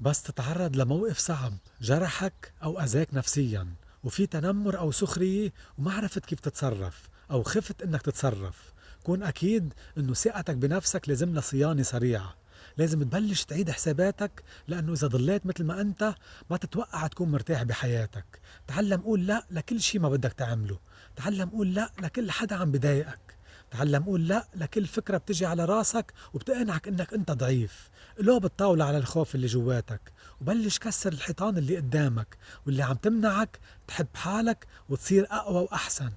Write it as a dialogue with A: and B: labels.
A: بس تتعرض لموقف صعب جرحك أو أذاك نفسيا وفي تنمر أو سخرية وما عرفت كيف تتصرف أو خفت إنك تتصرف. كون أكيد إنه ثقتك بنفسك لازم لها صيانة سريعة. لازم تبلش تعيد حساباتك لأنه إذا ضليت مثل ما أنت ما تتوقع تكون مرتاح بحياتك. تعلم قول لا لكل شي ما بدك تعمله. تعلم قول لا لكل حدا عم بضايقك تعلم قول لا لكل فكرة بتجي على راسك وبتقنعك إنك أنت ضعيف. قلوب الطاولة على الخوف اللي جواتك وبلش كسر الحيطان اللي قدامك واللي عم تمنعك تحب حالك وتصير أقوى وأحسن.